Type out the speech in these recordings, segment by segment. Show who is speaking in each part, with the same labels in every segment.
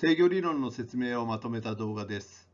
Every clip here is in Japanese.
Speaker 1: 制御理論の説明をまとめた動画です。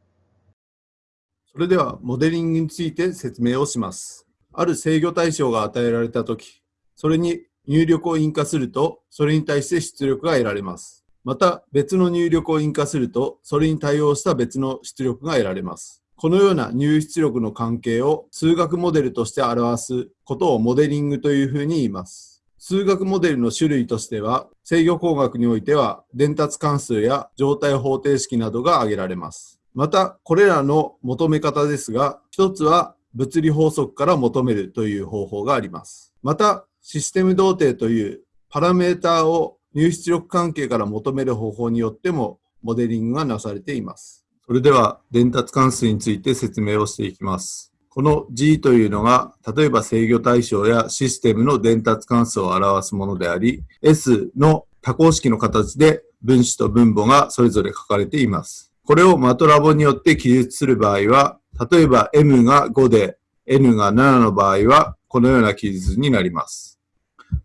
Speaker 2: それでは、モデリングについて説明をします。ある制御対象が与えられたとき、それに入力を印化すると、それに対して出力が得られます。また、別の入力を印化すると、それに対応した別の出力が得られます。このような入出力の関係を数学モデルとして表すことをモデリングというふうに言います。数学モデルの種類としては、制御工学においては、伝達関数や状態方程式などが挙げられます。また、これらの求め方ですが、一つは物理法則から求めるという方法があります。また、システム動定というパラメータを入出力関係から求める方法によってもモデリングがなされています。それでは伝達関数について説明をしていきます。この G というのが、例えば制御対象やシステムの伝達関数を表すものであり、S の多項式の形で分子と分母がそれぞれ書かれています。これをマトラボによって記述する場合は、例えば M が5で N が7の場合は、このような記述になります。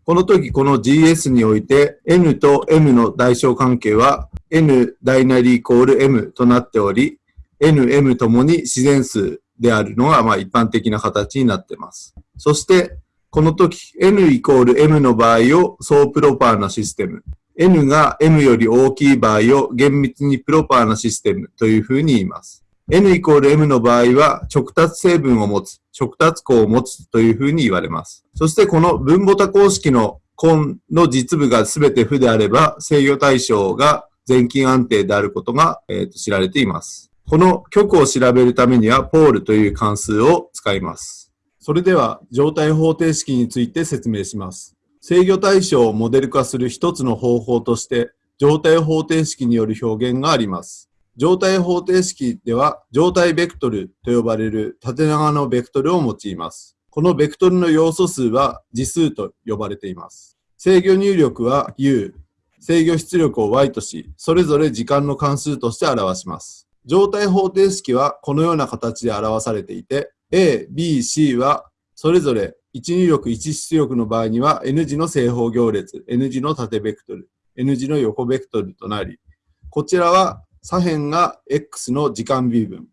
Speaker 2: この時、この GS において N と M の代償関係は N 大なりイコール M となっており、N、M ともに自然数であるのが、まあ一般的な形になっています。そして、この時、n イコール m の場合を総プロパーなシステム、n が m より大きい場合を厳密にプロパーなシステムというふうに言います。n イコール m の場合は直達成分を持つ、直達項を持つというふうに言われます。そしてこの分母多項式の根の実部が全て負であれば制御対象が全近安定であることが、えー、と知られています。この極を調べるためには、ポールという関数を使います。それでは、状態方程式について説明します。制御対象をモデル化する一つの方法として、状態方程式による表現があります。状態方程式では、状態ベクトルと呼ばれる縦長のベクトルを用います。このベクトルの要素数は次数と呼ばれています。制御入力は u、制御出力を y とし、それぞれ時間の関数として表します。状態方程式はこのような形で表されていて、A、B、C はそれぞれ1入力、1出力の場合には N 字の正方行列、N 字の縦ベクトル、N 字の横ベクトルとなり、こちらは左辺が X の時間 B 分、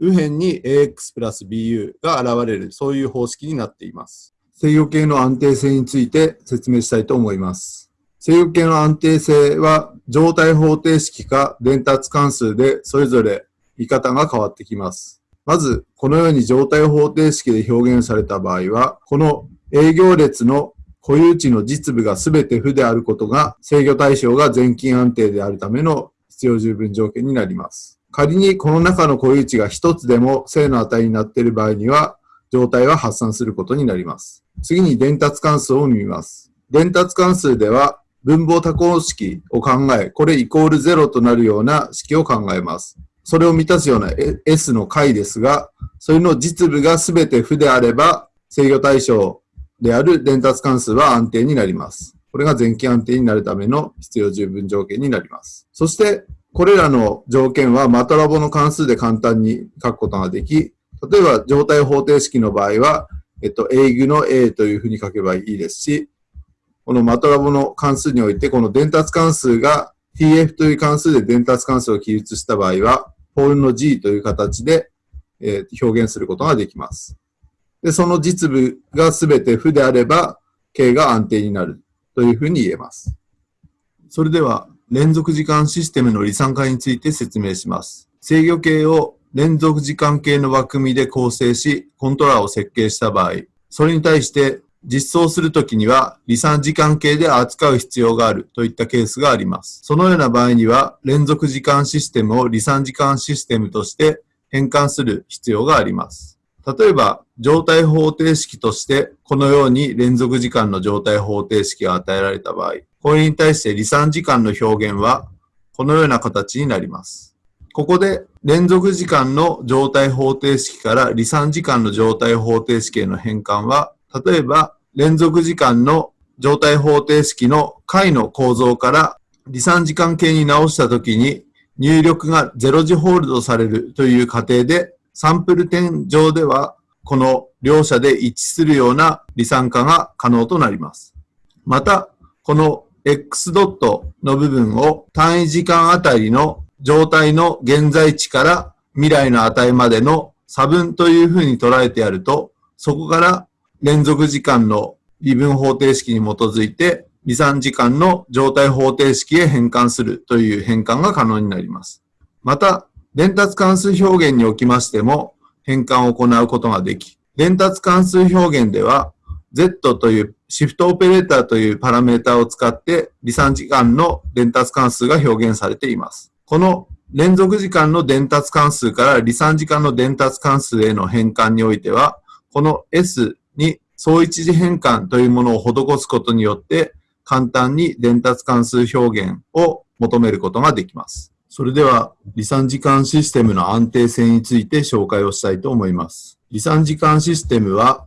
Speaker 2: 右辺に AX プラス BU が現れる、そういう方式になっています。制御系の安定性について説明したいと思います。制御系の安定性は状態方程式か伝達関数でそれぞれ見方が変わってきます。まず、このように状態方程式で表現された場合は、この営業列の固有値の実部が全て負であることが制御対象が全近安定であるための必要十分条件になります。仮にこの中の固有値が一つでも正の値になっている場合には、状態は発散することになります。次に伝達関数を見ます。伝達関数では、分母多項式を考え、これイコール0となるような式を考えます。それを満たすような S の解ですが、それの実部が全て負であれば、制御対象である伝達関数は安定になります。これが前期安定になるための必要十分条件になります。そして、これらの条件はマトラボの関数で簡単に書くことができ、例えば状態方程式の場合は、えっと、英語の A というふうに書けばいいですし、このマトラボの関数において、この伝達関数が tf という関数で伝達関数を記述した場合は、ポールの g という形で、えー、表現することができます。で、その実部がすべて負であれば、形が安定になるというふうに言えます。それでは、連続時間システムの離散化について説明します。制御系を連続時間系の枠組みで構成し、コントローラーを設計した場合、それに対して実装するときには、離散時間系で扱う必要があるといったケースがあります。そのような場合には、連続時間システムを離散時間システムとして変換する必要があります。例えば、状態方程式として、このように連続時間の状態方程式が与えられた場合、これに対して離散時間の表現は、このような形になります。ここで連続時間の状態方程式から離散時間の状態方程式への変換は、例えば連続時間の状態方程式の解の構造から離散時間系に直したときに入力が0時ホールドされるという過程でサンプル点上ではこの両者で一致するような離散化が可能となります。また、この x ドットの部分を単位時間あたりの状態の現在地から未来の値までの差分というふうに捉えてやると、そこから連続時間の微分方程式に基づいて、離散時間の状態方程式へ変換するという変換が可能になります。また、伝達関数表現におきましても変換を行うことができ、伝達関数表現では Z というシフトオペレーターというパラメータを使って離散時間の伝達関数が表現されています。この連続時間の伝達関数から離散時間の伝達関数への変換においては、この S に相一時変換というものを施すことによって、簡単に伝達関数表現を求めることができます。それでは、離散時間システムの安定性について紹介をしたいと思います。離散時間システムは、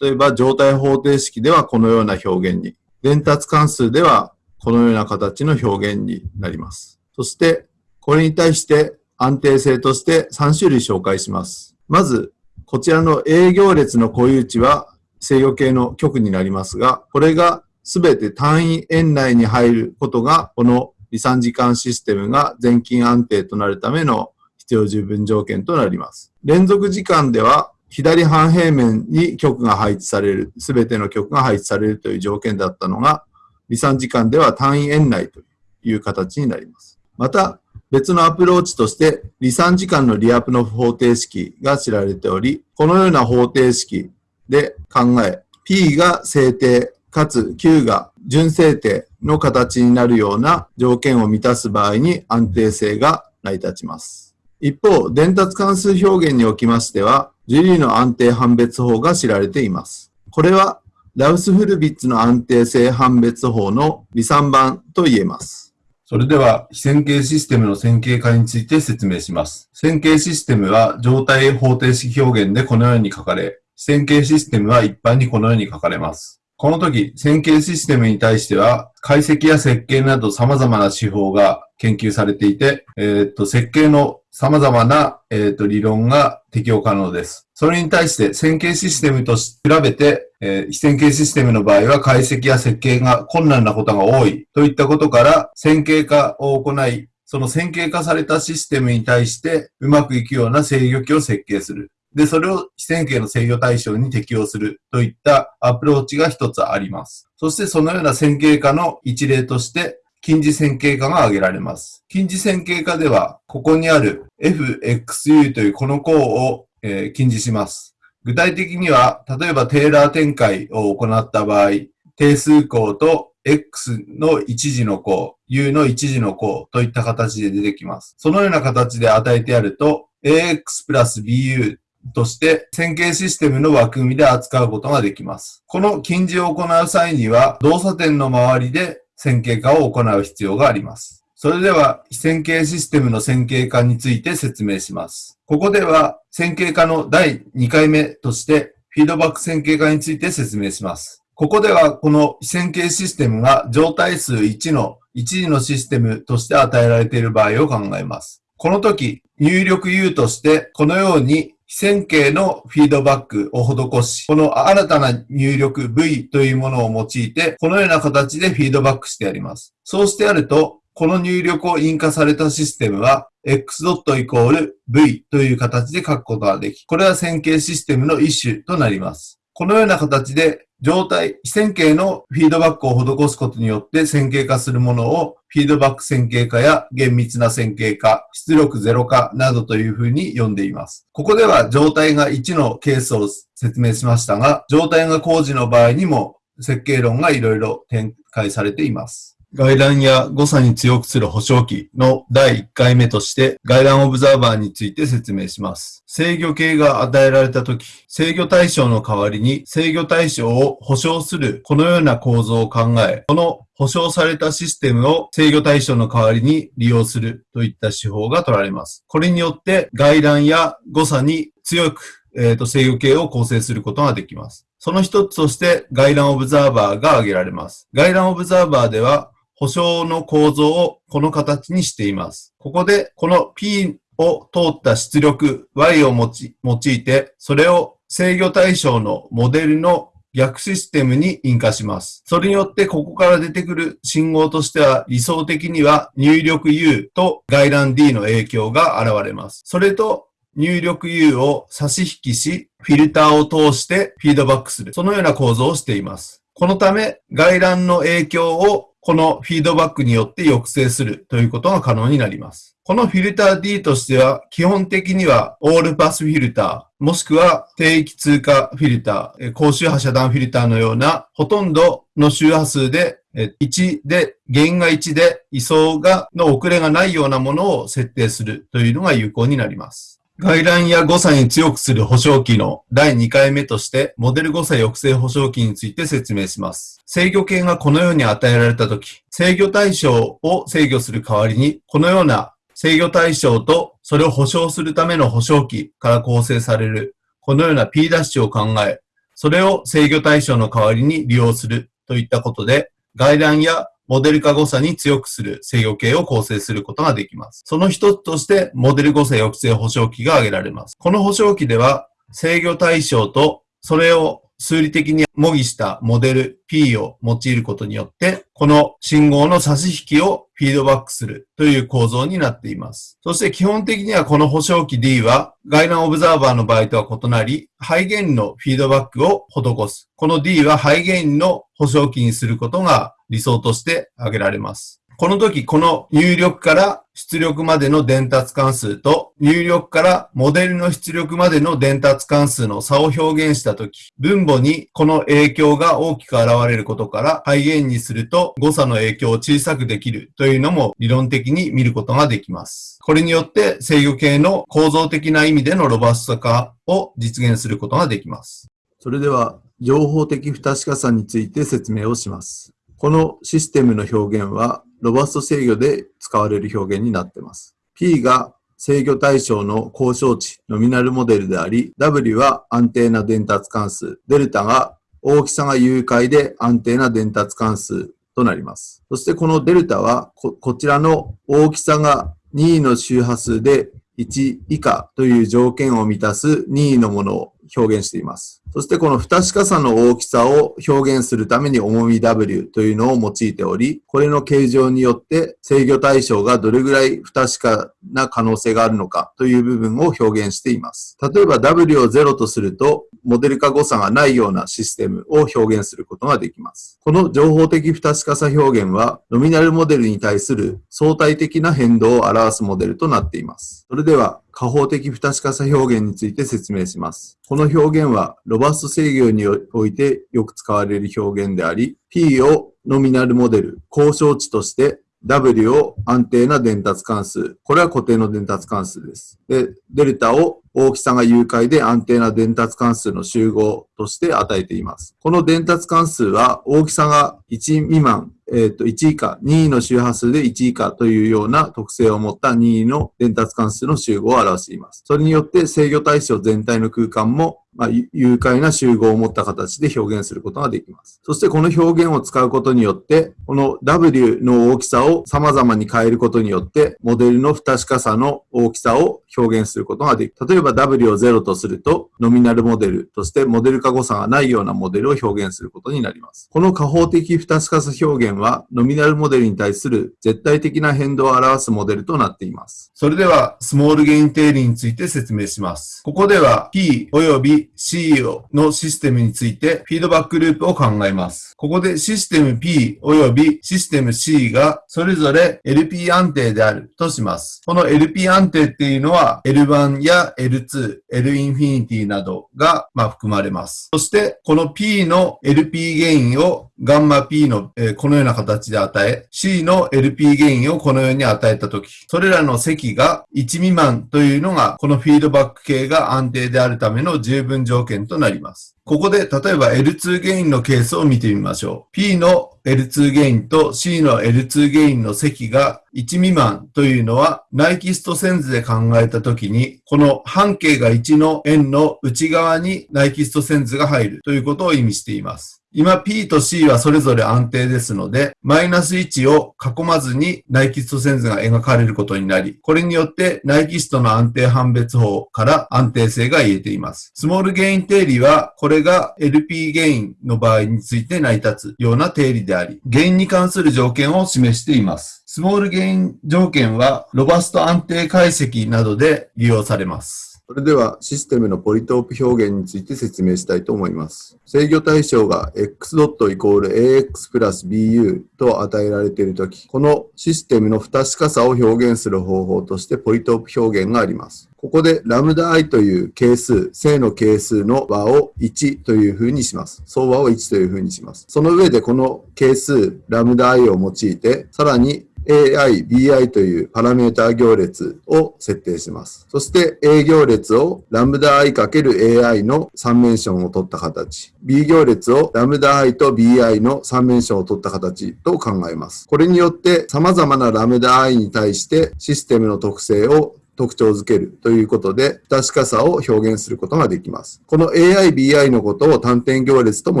Speaker 2: 例えば状態方程式ではこのような表現に、伝達関数ではこのような形の表現になります。そして、これに対して安定性として3種類紹介します。まず、こちらの営業列の固有値は制御系の極になりますが、これがすべて単位円内に入ることが、この離散時間システムが全近安定となるための必要十分条件となります。連続時間では左半平面に極が配置される、すべての極が配置されるという条件だったのが、離散時間では単位円内という形になります。また、別のアプローチとして、離散時間のリアプノフ方程式が知られており、このような方程式で考え、P が正定、かつ Q が純正定の形になるような条件を満たす場合に安定性が成り立ちます。一方、伝達関数表現におきましては、ジュリーの安定判別法が知られています。これは、ラウスフルビッツの安定性判別法の離散版と言えます。
Speaker 3: それでは、非線形システムの線形化について説明します。線形システムは状態方程式表現でこのように書かれ、非線形システムは一般にこのように書かれます。この時、線形システムに対しては、解析や設計など様々な手法が研究されていて、えっ、と、設計の様々な、えっ、と、理論が適用可能です。それに対して、線形システムと比べて、えー、非線形システムの場合は解析や設計が困難なことが多いといったことから、線形化を行い、その線形化されたシステムに対してうまくいくような制御機を設計する。で、それを非線形の制御対象に適用するといったアプローチが一つあります。そしてそのような線形化の一例として、近似線形化が挙げられます。近似線形化では、ここにある fxu というこの項を、えー、近似します。具体的には、例えばテーラー展開を行った場合、定数項と x の一時の項、u の一時の項といった形で出てきます。そのような形で与えてやると、ax プラス bu として線形システムの枠組みで扱うことができます。この近似を行う際には動作点の周りで線形化を行う必要があります。それでは非線形システムの線形化について説明します。ここでは線形化の第2回目としてフィードバック線形化について説明します。ここではこの非線形システムが状態数1の1次のシステムとして与えられている場合を考えます。この時、入力 U としてこのように線形のフィードバックを施し、この新たな入力 V というものを用いて、このような形でフィードバックしてやります。そうしてやると、この入力を印化されたシステムは、x イコール v という形で書くことができ、これは線形システムの一種となります。このような形で状態、非線形のフィードバックを施すことによって線形化するものをフィードバック線形化や厳密な線形化、出力ゼロ化などというふうに呼んでいます。ここでは状態が1のケースを説明しましたが、状態が工事の場合にも設計論がいろいろ展開されています。
Speaker 2: 外乱や誤差に強くする保証機の第1回目として外乱オブザーバーについて説明します。制御系が与えられたとき、制御対象の代わりに制御対象を保証するこのような構造を考え、この保証されたシステムを制御対象の代わりに利用するといった手法が取られます。これによって外乱や誤差に強くえ、ー、と、制御系を構成することができます。その一つとして、外乱オブザーバーが挙げられます。外乱オブザーバーでは、保証の構造をこの形にしています。ここで、この P を通った出力 Y を用いて、それを制御対象のモデルの
Speaker 3: 逆システムに引火します。それによってここから出てくる信号としては理想的には入力 U と外覧 D の影響が現れます。それと入力 U を差し引きし、フィルターを通してフィードバックする。そのような構造をしています。このため、外覧の影響をこのフィードバックによって抑制するということが可能になります。このフィルター D としては、基本的にはオールパスフィルター、もしくは低域通過フィルター、高周波遮断フィルターのような、ほとんどの周波数で1で、原因が1で、位相が、の遅れがないようなものを設定するというのが有効になります。外乱や誤差に強くする保証機の第2回目として、モデル誤差抑制保証機について説明します。制御系がこのように与えられたとき、制御対象を制御する代わりに、このような制御対象とそれを保証するための保証機から構成される、このような P ダッシュを考え、それを制御対象の代わりに利用するといったことで、外乱やモデル化誤差に強くする制御系を構成することができます。その一つとして、モデル誤差抑制保証器が挙げられます。この保証機では、制御対象とそれを数理的に模擬したモデル P を用いることによって、この信号の差し引きをフィードバックするという構造になっています。そして基本的にはこの保証機 D は外乱オブザーバーの場合とは異なり、ハイゲインのフィードバックを施す。この D はハイゲインの保証機にすることが理想として挙げられます。この時、この入力から出力までの伝達関数と入力からモデルの出力までの伝達関数の差を表現した時、分母にこの影響が大きく現れることから、ハイゲインにすると誤差の影響を小さくできるというのも理論的に見ることができます。これによって制御系の構造的な意味でのロバスト化を実現することができます。
Speaker 2: それでは、情報的不確かさについて説明をします。このシステムの表現は、ロバスト制御で使われる表現になっています。P が制御対象の交渉値、ノミナルモデルであり、W は安定な伝達関数、デルタが大きさが有解で安定な伝達関数となります。そしてこのデルタはこ、こちらの大きさが2の周波数で1以下という条件を満たす2のものを表現しています。そしてこの不確かさの大きさを表現するために重み W というのを用いており、これの形状によって制御対象がどれぐらい不確かな可能性があるのかという部分を表現しています。例えば W を0とすると、モデル化誤差がないようなシステムを表現することができます。この情報的不確かさ表現は、ノミナルモデルに対する相対的な変動を表すモデルとなっています。それでは、加法的不確かさ表現について説明します。この表現は、ロバスト制御においてよく使われる表現であり、P をノミナルモデル、交渉値として、W を安定な伝達関数。これは固定の伝達関数です。で、デルタを大きさが有解で安定な伝達関数の集合として与えています。この伝達関数は大きさが1未満、えっ、と、1以下、2の周波数で1以下というような特性を持った2の伝達関数の集合を表しています。それによって制御対象全体の空間もまあ、有解な集合を持った形で表現することができます。そしてこの表現を使うことによって、この W の大きさを様々に変えることによって、モデルの不確かさの大きさを表現することができる。例えば W を0とすると、ノミナルモデルとしてモデル化誤差がないようなモデルを表現することになります。この加法的不確かさ表現は、ノミナルモデルに対する絶対的な変動を表すモデルとなっています。
Speaker 3: それでは、スモールゲイン定理について説明します。ここでは P 及び CEO のシステムについてフィードバックループを考えます。ここでシステム P 及びシステム C がそれぞれ LP 安定であるとします。この LP 安定っていうのは L1 や L2、L インフィニティなどがま含まれます。そしてこの P の LP ゲインをガンマ P の、このような形で与え、C の LP ゲインをこのように与えたとき、それらの積が1未満というのが、このフィードバック系が安定であるための十分条件となります。ここで、例えば L2 ゲインのケースを見てみましょう。P の L2 ゲインと C の L2 ゲインの積が1未満というのは、ナイキスト線図で考えたときに、この半径が1の円の内側にナイキスト線図が入るということを意味しています。今 P と C はそれぞれ安定ですので、マイナス1を囲まずにナイキスト線図が描かれることになり、これによってナイキストの安定判別法から安定性が言えています。スモールゲイン定理は、これが LP ゲインの場合について成り立つような定理であり、ゲインに関する条件を示しています。スモールゲイン条件は、ロバスト安定解析などで利用されます。
Speaker 2: それではシステムのポリトープ表現について説明したいと思います。制御対象が x ドットイコール ax プラス bu と与えられているとき、このシステムの不確かさを表現する方法としてポリトープ表現があります。ここでラムダ i という係数、正の係数の和を1という風にします。相和を1という風にします。その上でこの係数、ラムダ i を用いて、さらに AI、BI というパラメータ行列を設定します。そして A 行列をラムダ i×AI の3メンションを取った形。B 行列をラムダ i と BI の3メンションを取った形と考えます。これによって様々なラムダ i に対してシステムの特性を特徴づけるということで、不確かさを表現することができます。この AI、BI のことを単点行列とも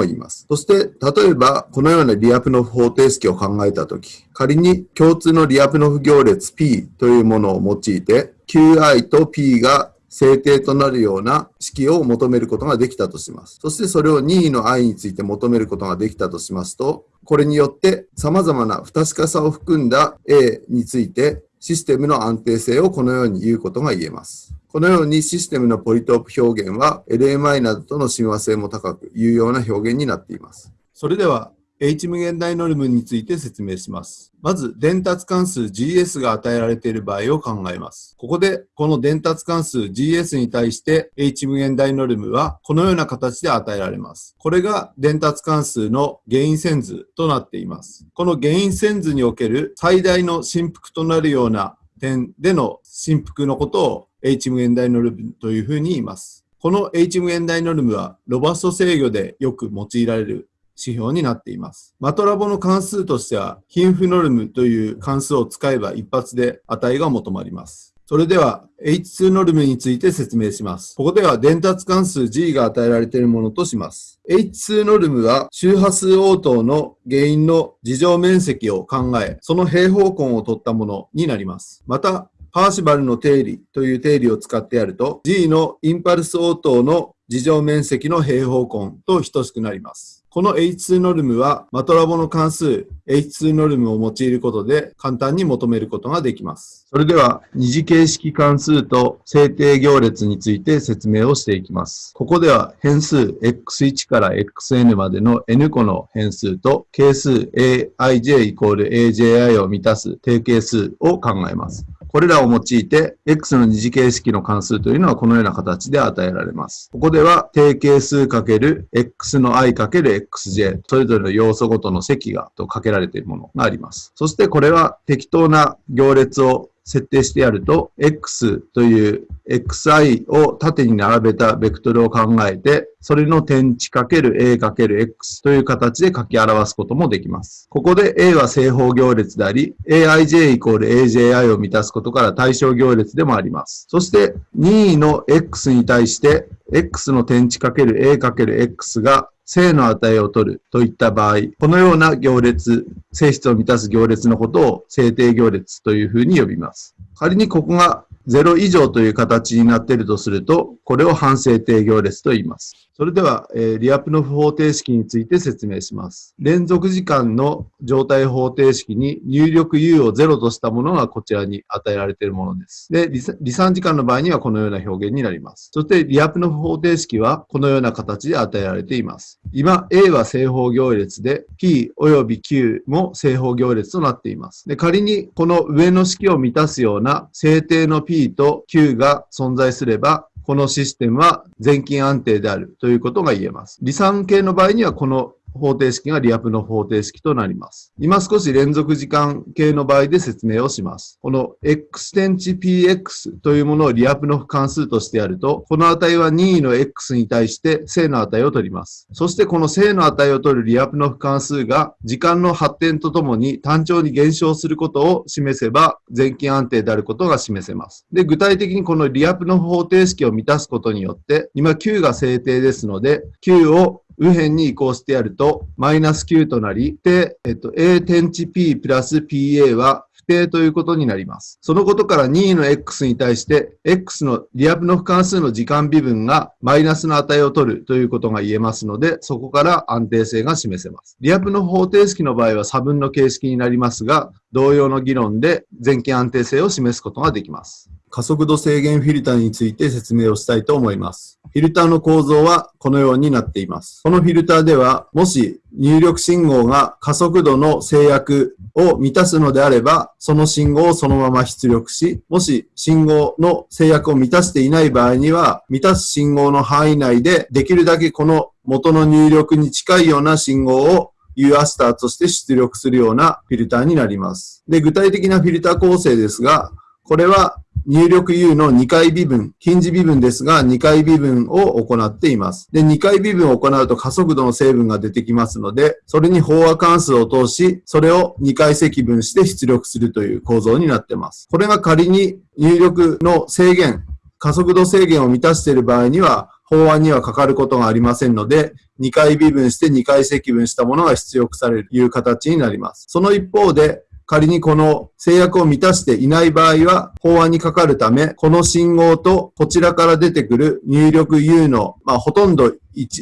Speaker 2: 言います。そして、例えば、このようなリアプノフ方程式を考えたとき、仮に共通のリアプノフ行列 P というものを用いて、QI と P が制定となるような式を求めることができたとします。そしてそれを任意の i について求めることができたとしますと、これによって様々な不確かさを含んだ A についてシステムの安定性をこのように言うことが言えます。このようにシステムのポリトープ表現は LMI などとの親和性も高く有用な表現になっています。それでは H 無限大ノルムについて説明します。まず、伝達関数 GS が与えられている場合を考えます。ここで、この伝達関数 GS に対して H 無限大ノルムはこのような形で与えられます。これが伝達関数の原因線図となっています。この原因線図における最大の振幅となるような点での振幅のことを H 無限大ノルムというふうに言います。この H 無限大ノルムはロバスト制御でよく用いられる指標になっています。マトラボの関数としては、貧富ノルムという関数を使えば一発で値が求まります。それでは H2 ノルムについて説明します。ここでは伝達関数 G が与えられているものとします。H2 ノルムは周波数応答の原因の事情面積を考え、その平方根を取ったものになります。また、パーシバルの定理という定理を使ってやると、G のインパルス応答の事情面積の平方根と等しくなります。この H2 ノルムはマトラボの関数 H2 ノルムを用いることで簡単に求めることができます。
Speaker 3: それでは二次形式関数と制定行列について説明をしていきます。ここでは変数 x1 から xn までの n 個の変数と係数 aij イコール aji を満たす定型数を考えます。これらを用いて、x の二次形式の関数というのはこのような形で与えられます。ここでは、定型数かける x の i かける xj、それぞれの要素ごとの積がとかけられているものがあります。そしてこれは適当な行列を設定してやると、x という xi を縦に並べたベクトルを考えて、それの点値かける a かける x という形で書き表すこともできます。ここで a は正方行列であり、aij イコール aji を満たすことから対象行列でもあります。そして任意の x に対して x の点値かける a かける x が正の値を取るといった場合、このような行列、性質を満たす行列のことを制定行列というふうに呼びます。仮にここが0以上という形になっているとすると、これを反制定行列と言います。
Speaker 2: それでは、えー、リアプノフ方程式について説明します。連続時間の状態方程式に入力 u を0としたものがこちらに与えられているものです。で、離散時間の場合にはこのような表現になります。そして、リアプノフ方程式はこのような形で与えられています。今、A は正方行列で、P 及び Q も正方行列となっています。で、仮にこの上の式を満たすような制定の P と Q が存在すれば、このシステムは全金安定であるということが言えます。離散系の場合にはこの方程式がリアプの方程式となります。今少し連続時間系の場合で説明をします。この x 点値 px というものをリアプの関数としてやると、この値は任意の x に対して正の値を取ります。そしてこの正の値を取るリアプの関数が時間の発展とともに単調に減少することを示せば全金安定であることが示せます。で、具体的にこのリアプの方程式を満たすことによって、今 Q が制定ですので、Q を右辺に移行してやると、マイナス9となり、で、えっと、a 点値 p プラス pa は不定ということになります。そのことから任意の x に対して、x のリアプの不関数の時間微分がマイナスの値を取るということが言えますので、そこから安定性が示せます。リアプの方程式の場合は差分の形式になりますが、同様の議論で全権安定性を示すことができます。加速度制限フィルターについて説明をしたいと思います。フィルターの構造はこのようになっています。このフィルターでは、もし入力信号が加速度の制約を満たすのであれば、その信号をそのまま出力し、もし信号の制約を満たしていない場合には、満たす信号の範囲内でできるだけこの元の入力に近いような信号を U アスターとして出力するようなフィルターになります。で、具体的なフィルター構成ですが、これは入力 U の2回微分、近似微分ですが、2回微分を行っています。で、2回微分を行うと加速度の成分が出てきますので、それに飽和関数を通し、それを2回積分して出力するという構造になっています。これが仮に入力の制限、加速度制限を満たしている場合には、法案にはかかることがありませんので、2回微分して2回積分したものが出力されるという形になります。その一方で、仮にこの制約を満たしていない場合は、法案にかかるため、この信号とこちらから出てくる入力 U の、まあ、ほとんど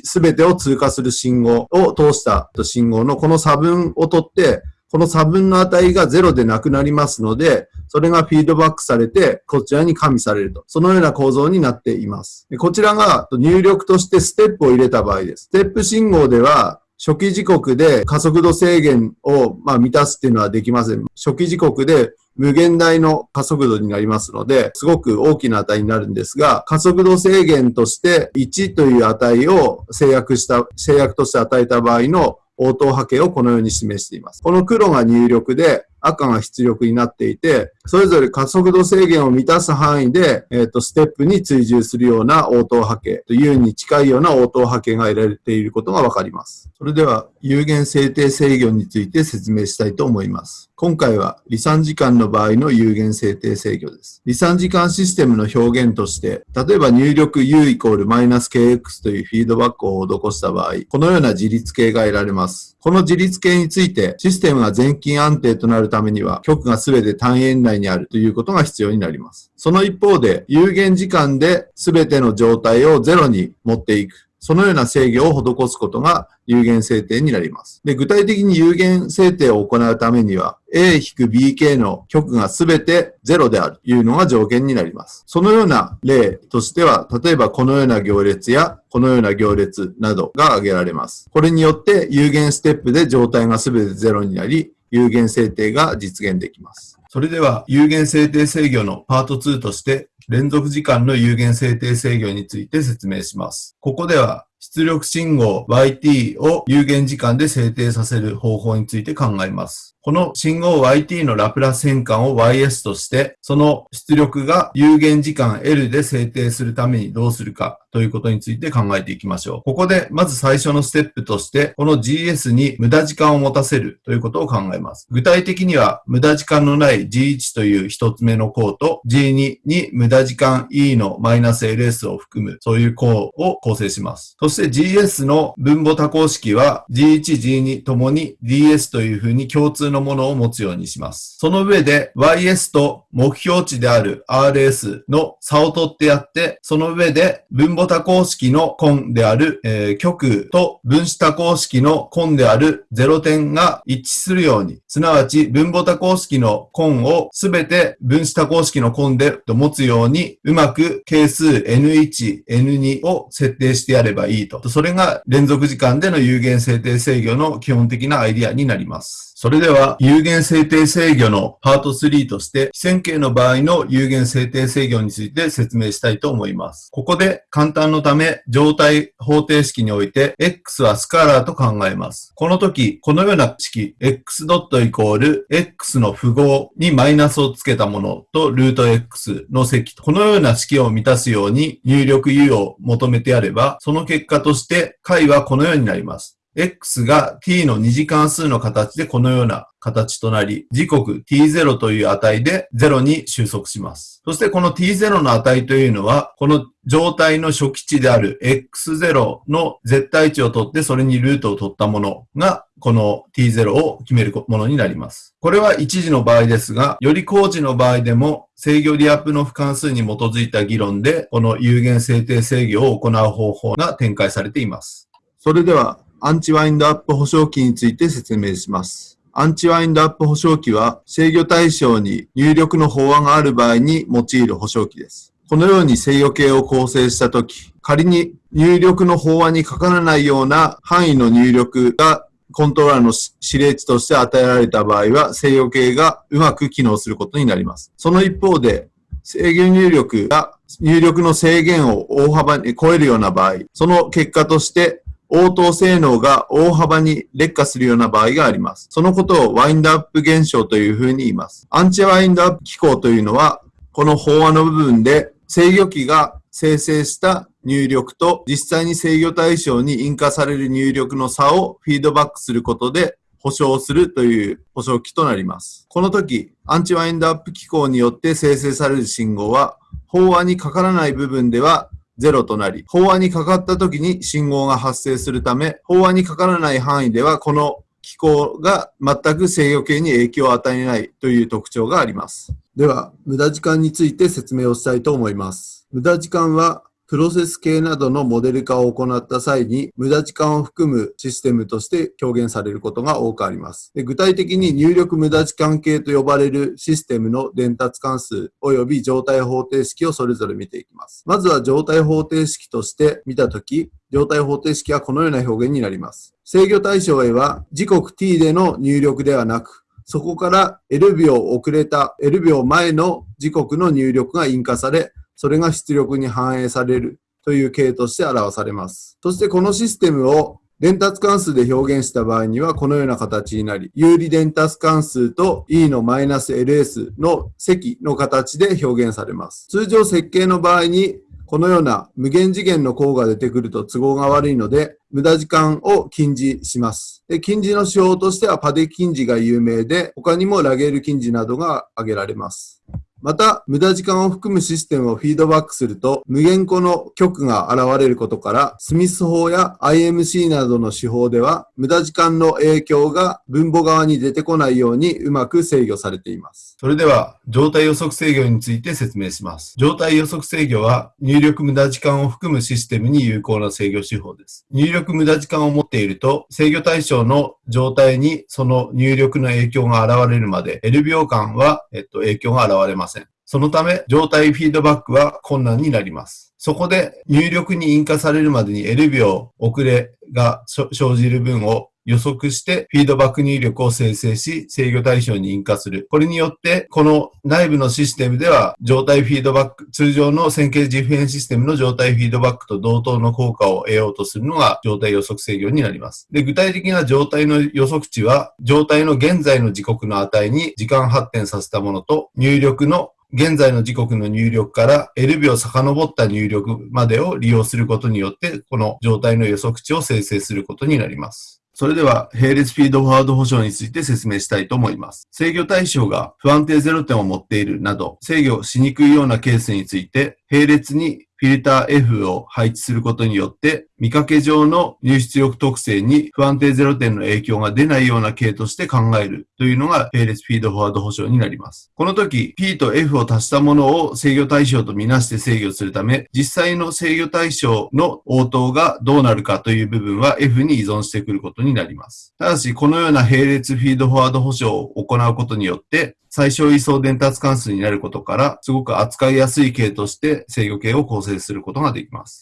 Speaker 2: すべてを通過する信号を通した信号のこの差分を取って、この差分の値が0でなくなりますので、それがフィードバックされて、こちらに加味されると。そのような構造になっています。こちらが入力としてステップを入れた場合です。ステップ信号では、初期時刻で加速度制限を、ま、満たすっていうのはできません。初期時刻で無限大の加速度になりますので、すごく大きな値になるんですが、加速度制限として1という値を制約した、制約として与えた場合の応答波形をこのように示しています。この黒が入力で、赤が出力になっていて、それぞれ加速度制限を満たす範囲で、えっ、ー、と、ステップに追従するような応答波形、U に近いような応答波形が得られていることがわかります。それでは、有限制定制御について説明したいと思います。今回は、離散時間の場合の有限制定制御です。離散時間システムの表現として、例えば入力 U イコールマイナス KX というフィードバックを施した場合、このような自立形が得られます。この自立系について、システムが全金安定となるためには、局が全て単円内にあるということが必要になります。その一方で、有限時間で全ての状態をゼロに持っていく。そのような制御を施すことが有限制定になります。で、具体的に有限制定を行うためには、A-BK の極がすべて0であるというのが条件になります。そのような例としては、例えばこのような行列やこのような行列などが挙げられます。これによって有限ステップで状態がすべて0になり、有限制定が実現できます。それでは有限制定制御のパート2として連続時間の有限制定制御について説明します。ここでは出力信号 YT を有限時間で制定させる方法について考えます。この信号 yt のラプラス変換を ys として、その出力が有限時間 L で制定するためにどうするかということについて考えていきましょう。ここでまず最初のステップとして、この GS に無駄時間を持たせるということを考えます。具体的には無駄時間のない G1 という一つ目の項と G2 に無駄時間 E のマイナス LS を含むそういう項を構成します。そして GS の分母多項式は G1、G2 ともに DS というふうに共通ののものを持つようにします。その上で YS と目標値である RS の差を取ってやって、その上で分母多項式の根である、えー、極と分子多項式の根である0点が一致するように、すなわち分母多項式の根をすべて分子多項式の根でと持つように、うまく係数 N1、N2 を設定してやればいいと。それが連続時間での有限制定制御の基本的なアイディアになります。それでは、は有限制定制御のパート3として、非線形の場合の有限制定制御について説明したいと思います。ここで簡単のため、状態方程式において、x はスカラーと考えます。この時、このような式、x ドットイコール x の符号にマイナスをつけたものとルート x の積と、このような式を満たすように入力 u を求めてやれば、その結果として解はこのようになります。x が t の二次関数の形でこのような
Speaker 3: 形となり、時刻 t0 という値で0に収束します。そしてこの t0 の値というのは、この状態の初期値である x0 の絶対値を取ってそれにルートを取ったものが、この t0 を決めるものになります。これは一時の場合ですが、より高次の場合でも制御リアップの不関数に基づいた議論で、この有限制定制御を行う方法が展開されています。
Speaker 2: それでは、アンチワインドアップ保証機について説明します。アンチワインドアップ保証機は制御対象に入力の法案がある場合に用いる保証機です。このように制御系を構成したとき、仮に入力の法案にかからないような範囲の入力がコントローラーの指令値として与えられた場合は、制御系がうまく機能することになります。その一方で、制御入力が入力の制限を大幅に超えるような場合、その結果として応答性能が大幅に劣化するような場合があります。そのことをワインドアップ現象というふうに言います。アンチワインドアップ機構というのは、この法案の部分で制御機が生成した入力と実際に制御対象に印化される入力の差をフィードバックすることで保証するという保証機となります。この時、アンチワインドアップ機構によって生成される信号は、法案にかからない部分では0となり、法案にかかった時に信号が発生するため、法案にかからない範囲ではこの機構が全く制御系に影響を与えないという特徴があります。では、無駄時間について説明をしたいと思います。無駄時間は、プロセス系などのモデル化を行った際に、無駄時間を含むシステムとして表現されることが多くあります。で具体的に入力無駄時間系と呼ばれるシステムの伝達関数及び状態方程式をそれぞれ見ていきます。まずは状態方程式として見たとき、状態方程式はこのような表現になります。制御対象 A は時刻 t での入力ではなく、そこから L 秒遅れた L 秒前の時刻の入力が印化され、それが出力に反映されるという形として表されます。そしてこのシステムを伝達関数で表現した場合にはこのような形になり、有利伝達関数と e のマイナス ls の積の形で表現されます。通常設計の場合にこのような無限次元の項が出てくると都合が悪いので、無駄時間を禁じします。で禁じの手法としてはパデ禁じが有名で、他にもラゲール禁じなどが挙げられます。また、無駄時間を含むシステムをフィードバックすると、無限個の極が現れることから、スミス法や IMC などの手法では、無駄時間の影響が分母側に出てこないようにうまく制御されています。
Speaker 3: それでは、状態予測制御について説明します。状態予測制御は、入力無駄時間を含むシステムに有効な制御手法です。入力無駄時間を持っていると、制御対象の状態にその入力の影響が現れるまで、L 秒間は、えっと、影響が現れません。そのため、状態フィードバックは困難になります。そこで入力に印化されるまでに L 秒遅れが生じる分を予測してフィードバック入力を生成し制御対象に印化する。これによってこの内部のシステムでは状態フィードバック、通常の線形実変システムの状態フィードバックと同等の効果を得ようとするのが状態予測制御になります。で、具体的な状態の予測値は状態の現在の時刻の値に時間発展させたものと入力の現在の時刻の入力から L 秒遡った入力までを利用することによって、この状態の予測値を生成することになります。それでは、並列フィードフォワード保証について説明したいと思います。制御対象が不安定0点を持っているなど、制御しにくいようなケースについて、並列にフィルター F を配置することによって、見かけ上の入出力特性に不安定0点の影響が出ないような形として考えるというのが並列フィードフォワード保証になります。この時、P と F を足したものを制御対象とみなして制御するため、実際の制御対象の応答がどうなるかという部分は F に依存してくることになります。ただし、このような並列フィードフォワード保証を行うことによって、最小位相伝達関数になることから、すごく扱いやすい系として制御系を構成することができます。